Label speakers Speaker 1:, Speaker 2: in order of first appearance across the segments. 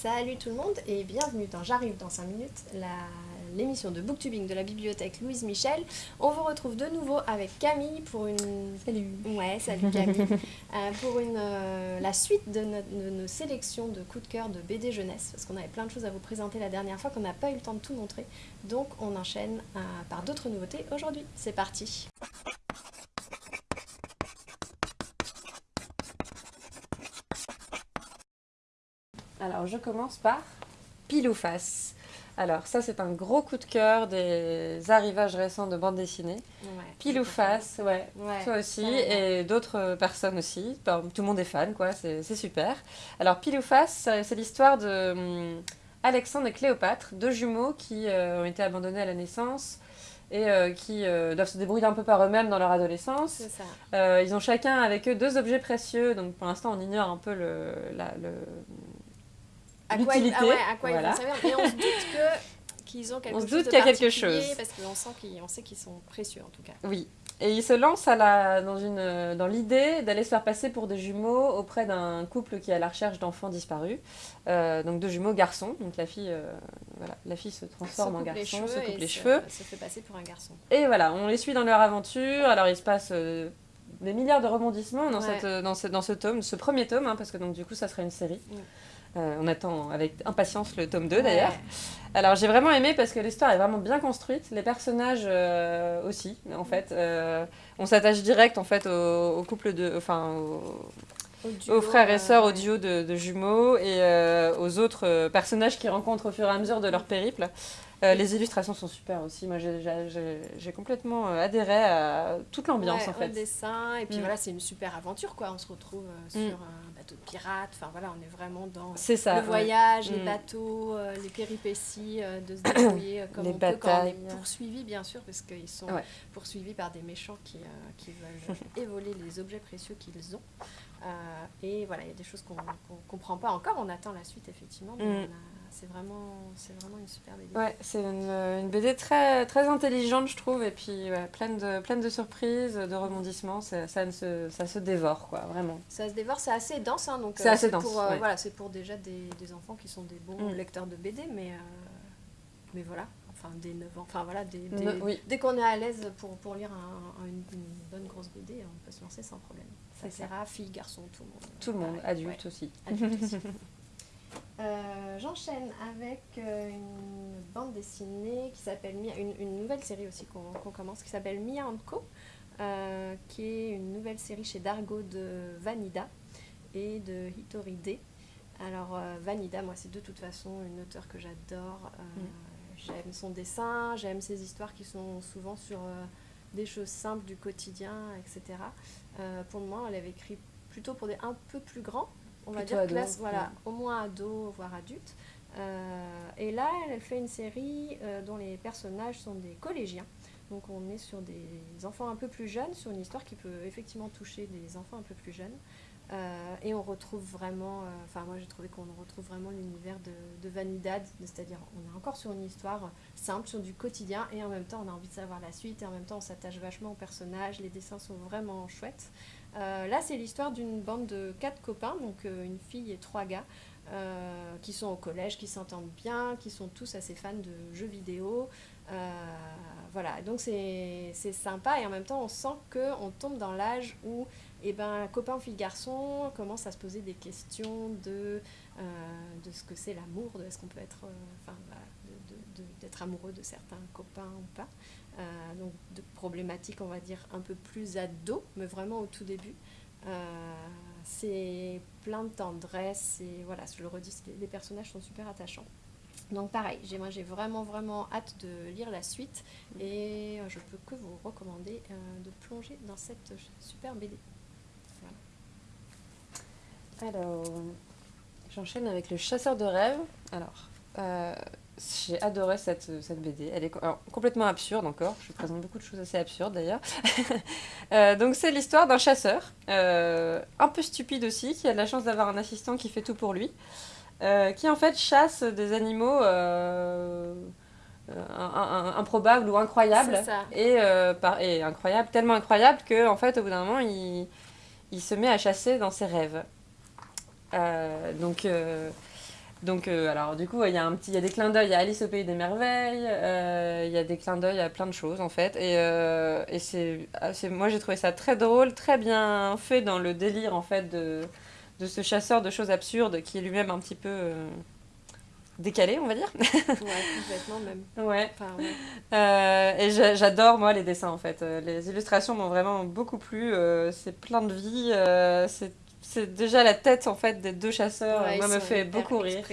Speaker 1: Salut tout le monde et bienvenue dans J'arrive dans 5 minutes, l'émission de booktubing de la bibliothèque Louise Michel. On vous retrouve de nouveau avec Camille pour une...
Speaker 2: Salut
Speaker 1: Ouais, salut Camille. Euh, pour une, euh, la suite de, nos sélections de coups de cœur de BD jeunesse, parce qu'on avait plein de choses à vous présenter la dernière fois qu'on n'a pas eu le temps de tout montrer. Donc on enchaîne euh, par d'autres nouveautés aujourd'hui. C'est parti
Speaker 2: Alors, je commence par Pile ou Face. Alors, ça, c'est un gros coup de cœur des arrivages récents de bande dessinée. Ouais, Pile ou Face, ouais, toi aussi, et d'autres personnes aussi. tout le monde est fan, quoi, c'est super. Alors, Pile ou Face, c'est l'histoire de hum, Alexandre et Cléopâtre, deux jumeaux qui euh, ont été abandonnés à la naissance et euh, qui euh, doivent se débrouiller un peu par eux-mêmes dans leur adolescence. Ça. ils ont chacun avec eux deux objets précieux, donc pour l'instant on ignore un peu le, le
Speaker 1: à quoi, ils, ah ouais, à quoi ils vont servir. Mais on se doute que qu'ils ont quelque on se doute qu'il y a quelque chose. Parce qu'on sent qu'on sait qu'ils sont précieux en tout cas.
Speaker 2: Oui. Et ils se lancent à la, dans, une, dans l'idée d'aller se faire passer pour des jumeaux auprès d'un couple qui est à la recherche d'enfants disparus. Euh, donc deux jumeaux garçons. Donc la fille, euh, voilà, la fille se transforme en garçon, se coupe les cheveux.
Speaker 1: Se fait passer pour un garçon.
Speaker 2: Et voilà, on les suit dans leur aventure. Alors il se passe euh, des milliards de rebondissements dans, cette, dans, ce, dans ce tome, ce premier tome, hein, parce que donc du coup ça sera une série. Euh, on attend avec impatience le tome 2 d'ailleurs. Alors j'ai vraiment aimé parce que l'histoire est vraiment bien construite, les personnages euh, aussi en fait. Euh, on s'attache direct en fait au, couple de... Enfin, aux frères et sœurs, au duo de, jumeaux et aux autres personnages qu'ils rencontrent au fur et à mesure de leur périple. Euh, les illustrations sont super aussi. Moi, j'ai complètement euh, adhéré à toute l'ambiance en fait.
Speaker 1: Le dessin et puis mm. voilà, c'est une super aventure quoi. On se retrouve euh, mm. sur de pirates. Enfin voilà, on est vraiment dans le voyage, les mm. bateaux, les péripéties de se débrouiller comme les on batailles. peut quand on est poursuivi bien sûr parce qu'ils sont poursuivis par des méchants qui, qui veulent évoler les objets précieux qu'ils ont. et voilà, il y a des choses qu'on ne comprend pas encore. On attend la suite effectivement. Mais on a, c'est vraiment, vraiment une super BD.
Speaker 2: Ouais, c'est une, une, BD très, très intelligente, je trouve, et puis pleine, de, pleine de surprises, de rebondissements. Ça, ça, se, ça se dévore, quoi, vraiment.
Speaker 1: Ça se dévore, c'est assez dense. Hein, donc,
Speaker 2: c'est euh, assez dense.
Speaker 1: Pour, euh, voilà, c'est pour déjà des, des, enfants qui sont des bons mm. lecteurs de BD, mais, euh, mais voilà, enfin des 9 ans. Enfin voilà, des, dès qu'on est à l'aise pour, pour lire un, une, bonne grosse BD, on peut se lancer sans problème. Ça sert à filles, garçons, tout le monde.
Speaker 2: Tout le monde, adulte aussi.
Speaker 1: Adulte aussi. Euh, j'enchaîne avec euh, une bande dessinée qui s'appelle Mia, une, nouvelle série aussi qu'on commence qui s'appelle Mia Co, euh, qui est une nouvelle série chez Dargo de Vanida et de Hitori D. Alors Vanida, moi c'est de toute façon une auteure que j'adore. J'aime son dessin, j'aime ses histoires qui sont souvent sur des choses simples du quotidien, etc. pour moi, elle avait écrit plutôt pour des un peu plus grands on va dire classe, voilà, au moins ado, voire adulte. Euh, et là, elle fait une série euh, dont les personnages sont des collégiens. Donc on est sur des enfants un peu plus jeunes, sur une histoire qui peut effectivement toucher des enfants un peu plus jeunes. Euh, et on retrouve vraiment, enfin moi j'ai trouvé qu'on retrouve vraiment l'univers de, de, Vanidad, c'est-à-dire on est encore sur une histoire simple, sur du quotidien, et en même temps on a envie de savoir la suite, et en même temps on s'attache vachement aux personnages, les dessins sont vraiment chouettes. Euh, là, c'est l'histoire d'une bande de quatre copains, donc euh, une fille et trois gars, euh, qui sont au collège, qui s'entendent bien, qui sont tous assez fans de jeux vidéo. voilà, donc c'est sympa et en même temps, on sent qu'on tombe dans l'âge où eh ben, copain, fille, garçon commence à se poser des questions de, de ce que c'est l'amour, de est-ce qu'on peut être, enfin, d'être amoureux de certains copains ou pas. Euh, donc de problématiques, on va dire, un peu plus ado, mais vraiment au tout début. Euh, c'est plein de tendresse et voilà, je le redis, les personnages sont super attachants. Donc pareil, moi j'ai vraiment vraiment hâte de lire la suite et je peux que vous recommander euh, de plonger dans cette super BD.
Speaker 2: Alors, j'enchaîne avec le chasseur de rêves. Alors, j'ai adoré cette, cette, BD. Elle est complètement absurde encore. Je présente beaucoup de choses assez absurdes d'ailleurs. Euh, donc c'est l'histoire d'un chasseur, euh, un peu stupide aussi, qui a de la chance d'avoir un assistant qui fait tout pour lui, euh, qui en fait chasse des animaux improbables ou incroyables. Et, et, incroyable, tellement incroyable que en fait au bout d'un moment il, il, se met à chasser dans ses rêves. donc Donc, euh, alors, du coup, il y, a un petit, il y a des clins d'œil à Alice au Pays des Merveilles, euh, il y a des clins d'œil à plein de choses, en fait. Et, euh, et c'est, ah, c'est, moi, j'ai trouvé ça très drôle, très bien fait dans le délire, en fait, de, de ce chasseur de choses absurdes qui est lui-même un petit peu décalé, on va dire.
Speaker 1: Ouais, complètement même.
Speaker 2: Ouais.
Speaker 1: Enfin, ouais.
Speaker 2: Euh, et j'a- j'adore, moi, les dessins, en fait. Les illustrations m'ont vraiment beaucoup plu. euh, c'est plein de vie. euh, c'est, c'est déjà la tête, en fait, des deux chasseurs.
Speaker 1: Ouais,
Speaker 2: moi, me fait beaucoup rire.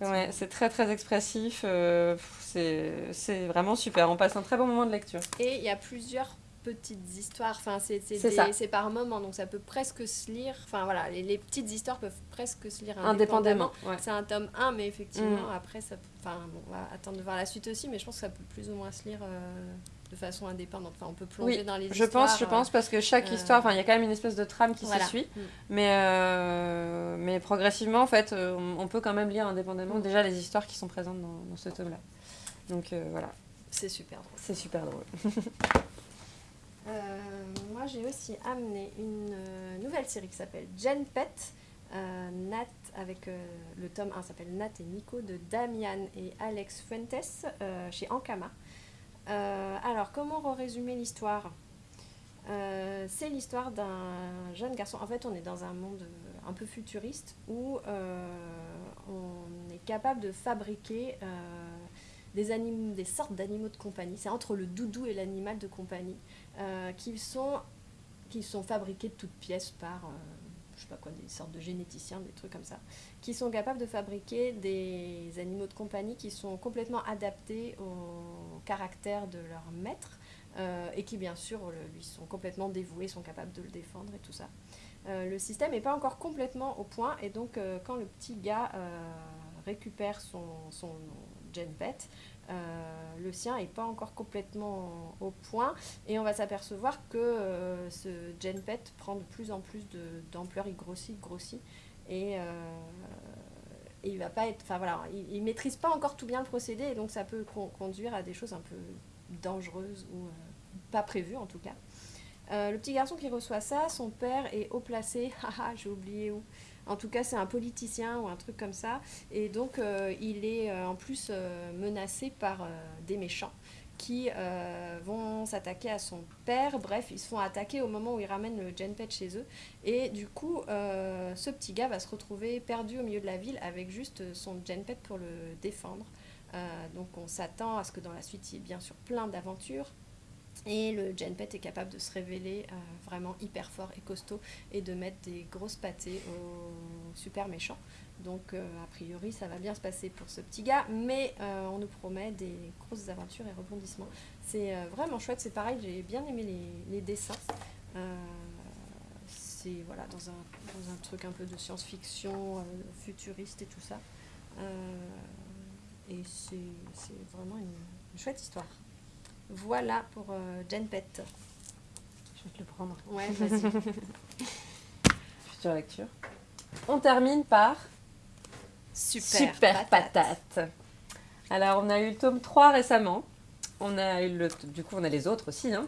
Speaker 2: Ouais, c'est très très expressif. euh, c'est, vraiment super. On passe un très bon moment de lecture.
Speaker 1: Et il y a plusieurs petites histoires, enfin c'est par moment, donc ça peut presque se lire, enfin voilà, les, les petites histoires peuvent presque se lire
Speaker 2: Indépendamment. ouais.
Speaker 1: C'est un tome 1, mais effectivement,
Speaker 2: Mm.
Speaker 1: après, ça, enfin, bon, on va attendre de voir la suite aussi, mais je pense que ça peut plus ou moins se lire euh, de façon indépendante. Enfin, on peut plonger
Speaker 2: Oui,
Speaker 1: dans les
Speaker 2: Je
Speaker 1: histoires.
Speaker 2: pense, je pense, parce que chaque
Speaker 1: euh,
Speaker 2: histoire, enfin, il y a quand même une espèce de trame qui
Speaker 1: voilà.
Speaker 2: se suit.
Speaker 1: Mm.
Speaker 2: Mais, euh, mais progressivement, en fait, euh, on, on peut quand même lire indépendamment
Speaker 1: Mm.
Speaker 2: déjà les histoires qui sont présentes dans, dans ce tome-là. Donc euh, voilà,
Speaker 1: C'est super drôle.
Speaker 2: c'est super drôle.
Speaker 1: Euh, moi, j'ai aussi amené une euh, nouvelle série qui s'appelle Gen Pet. Euh, Nat, avec euh, le tome 1 s'appelle Nat et Nico de Damian et Alex Fuentes euh, chez Ankama. Euh, alors, comment résumer l'histoire? Euh, C'est l'histoire d'un jeune garçon. En fait, on est dans un monde euh, un peu futuriste où euh, on est capable de fabriquer des, sortes d'animaux de compagnie. C'est entre le doudou et l'animal de compagnie qui, sont, qui sont fabriqués de toutes pièces par, je sais pas quoi, des sortes de généticiens, des trucs comme ça, qui sont capables de fabriquer des animaux de compagnie qui sont complètement adaptés au caractère de leur maître euh, et qui bien sûr lui sont complètement dévoués, sont capables de le défendre et tout ça. Euh, le système n'est pas encore complètement au point et donc euh, quand le petit gars récupère son, son gen le sien n'est pas encore complètement au point et on va s'apercevoir que euh, ce gen pet prend de plus en plus d'ampleur, il grossit, grossit et, euh, et il va pas être, enfin voilà, il, maîtrise pas encore tout bien le procédé et donc ça peut con- conduire à des choses un peu dangereuses ou euh, pas prévues en tout cas. Euh, le petit garçon qui reçoit ça, son père est haut placé, haha, j'ai oublié où. En tout cas, c'est un politicien ou un truc comme ça. Et donc, euh, il est euh, en plus euh, menacé par des méchants qui vont s'attaquer à son père. Bref, ils se font attaquer au moment où ils ramènent le genpet chez eux. Et du coup, ce petit gars va se retrouver perdu au milieu de la ville avec juste son genpet pour le défendre. Donc, on s'attend à ce que dans la suite, il y ait bien sûr plein d'aventures. Et le genpet est capable de se révéler euh, vraiment hyper fort et costaud et de mettre des grosses pâtées aux super méchants. Donc euh, a priori ça va bien se passer pour ce petit gars, mais euh, on nous promet des grosses aventures et rebondissements. C'est vraiment chouette, c'est pareil, j'ai bien aimé les, les dessins. C'est voilà, dans un, dans un truc un peu de science-fiction, futuriste et tout ça. Et c'est vraiment une chouette histoire. Voilà pour euh, Gen Pet.
Speaker 2: Je vais te le prendre.
Speaker 1: Ouais, vas-y.
Speaker 2: Future lecture. On termine par
Speaker 1: Super,
Speaker 2: Super patate. Alors, on a eu le tome 3 récemment. On a eu le, du coup, on a les autres aussi. hein.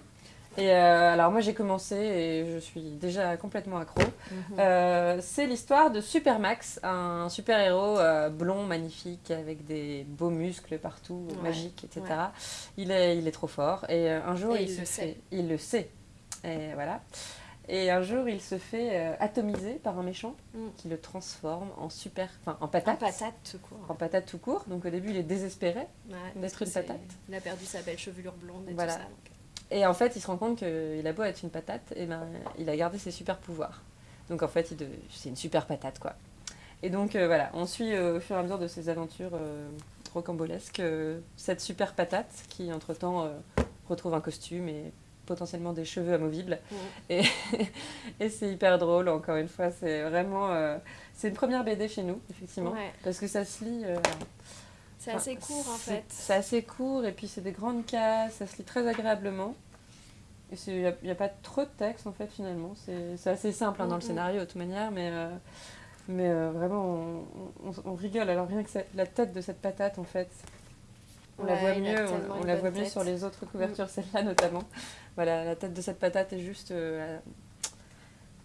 Speaker 2: Et euh, alors, moi, j'ai commencé et je suis déjà complètement accro.
Speaker 1: Mhm.
Speaker 2: Euh, c'est l'histoire de Supermax, un super-héros euh, blond, magnifique, avec des beaux muscles partout,
Speaker 1: Ouais,
Speaker 2: magiques, etc.
Speaker 1: ouais.
Speaker 2: Il, est, il est trop fort. Et un jour,
Speaker 1: Et
Speaker 2: il,
Speaker 1: il
Speaker 2: se
Speaker 1: le
Speaker 2: fait.
Speaker 1: sait.
Speaker 2: Il le sait. Et voilà. Et un jour, il se fait atomiser par un méchant
Speaker 1: Mm.
Speaker 2: qui le transforme en super. Enfin, en
Speaker 1: En
Speaker 2: patate.
Speaker 1: patate, tout court.
Speaker 2: En patate tout court. Donc au début, il est désespéré.
Speaker 1: Ouais,
Speaker 2: d'être une patate.
Speaker 1: Il a perdu sa belle chevelure blonde et
Speaker 2: Voilà.
Speaker 1: tout ça. donc.
Speaker 2: Et en fait, il se rend compte qu'il a beau être une patate, et ben, il a gardé ses super pouvoirs. Donc en fait, de- c'est une super patate, quoi. Et donc euh, voilà, on suit euh, au fur et à mesure de ses aventures euh, rocambolesques euh, cette super patate qui, entre-temps, retrouve un costume et potentiellement des cheveux amovibles.
Speaker 1: Mm.
Speaker 2: Et, et c'est hyper drôle, encore une fois. C'est vraiment... c'est une première BD chez nous, effectivement.
Speaker 1: Ouais.
Speaker 2: Parce que ça se lit...
Speaker 1: C'est
Speaker 2: Enfin,
Speaker 1: assez court en fait.
Speaker 2: C'est assez court et puis c'est des grandes cases, ça se lit très agréablement. Il n'y a, pas trop de texte en fait finalement. C'est assez simple hein, dans le scénario de toute manière, mais, euh, mais euh, vraiment on, on- on rigole. Alors rien que ça- la tête de cette patate en fait, on la voit mieux, on, la voit mieux sur les autres couvertures, celle-là notamment. Voilà, la tête de cette patate est juste, euh,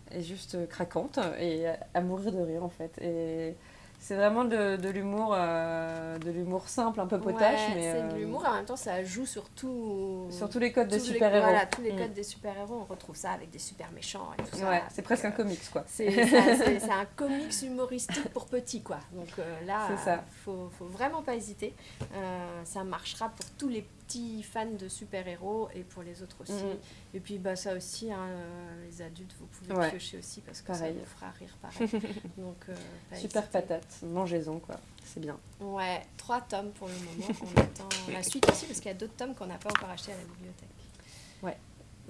Speaker 2: est juste craquante et à, à mourir de rire en fait. Et C'est vraiment de, de l'humour, euh, de l'humour simple, un peu potache,
Speaker 1: Ouais,
Speaker 2: mais
Speaker 1: c'est de
Speaker 2: euh,
Speaker 1: l'humour et en même temps ça joue sur tout.
Speaker 2: sur tous les codes de
Speaker 1: tous les-
Speaker 2: super-héros.
Speaker 1: Voilà, tous les
Speaker 2: Mm.
Speaker 1: codes des super-héros, on retrouve ça avec des super méchants et tout ça.
Speaker 2: Ouais, c'est presque un
Speaker 1: euh,
Speaker 2: comics, quoi.
Speaker 1: C'est un comics humoristique pour petits, quoi. Donc là,
Speaker 2: ça.
Speaker 1: faut, faut vraiment pas hésiter. Ça marchera pour tous les petits fans de super-héros et pour les autres aussi.
Speaker 2: Mhm.
Speaker 1: Et puis bah, ça aussi, hein, les adultes, vous pouvez
Speaker 2: Ouais.
Speaker 1: piocher aussi parce que
Speaker 2: Pareil.
Speaker 1: ça vous fera rire pareil. Donc, pas
Speaker 2: Super
Speaker 1: hésiter.
Speaker 2: patate, mangez-en, quoi. C'est bien.
Speaker 1: Ouais, trois tomes pour le moment. On attend la suite aussi parce qu'il y a d'autres tomes qu'on n'a pas encore achetés à la bibliothèque.
Speaker 2: Ouais.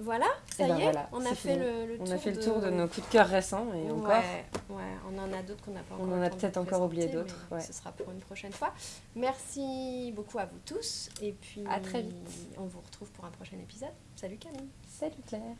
Speaker 1: Voilà, ça
Speaker 2: ben
Speaker 1: y est,
Speaker 2: voilà,
Speaker 1: on a fait le, le tour
Speaker 2: On a fait le tour de nos coups de cœur récents et
Speaker 1: ouais,
Speaker 2: encore.
Speaker 1: ouais, on en a d'autres qu'on n'a pas
Speaker 2: On
Speaker 1: encore
Speaker 2: en
Speaker 1: le
Speaker 2: a peut-être encore oublié d'autres, ouais.
Speaker 1: Ce sera pour une prochaine fois. Merci beaucoup à vous tous et puis
Speaker 2: À très vite.
Speaker 1: on vous retrouve pour un prochain épisode. Salut Camille.
Speaker 2: Salut Claire.